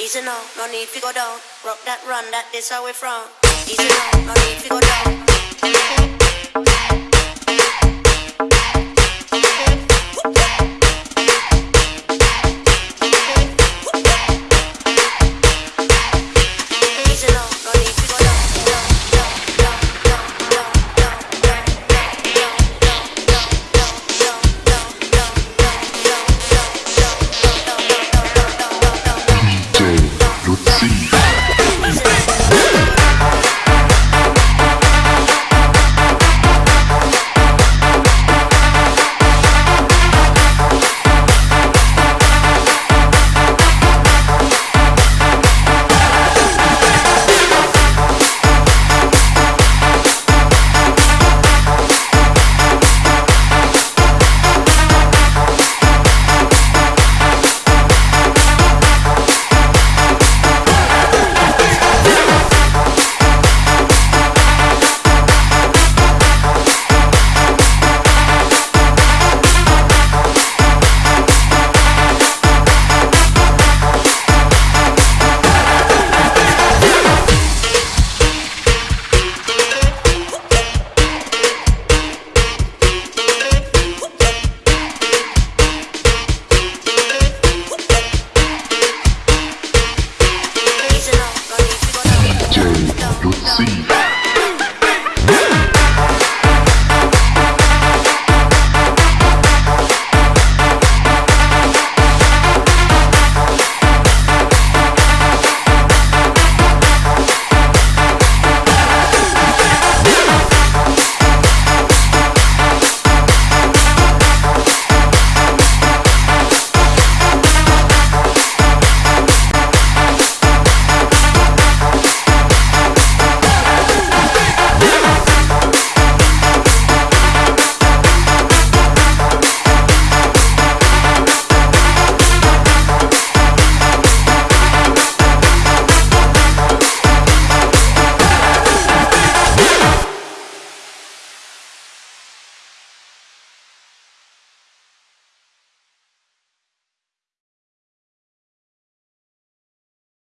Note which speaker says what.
Speaker 1: Easy now, no need to go down. Rock that run, that this how we from. Easy now, no need.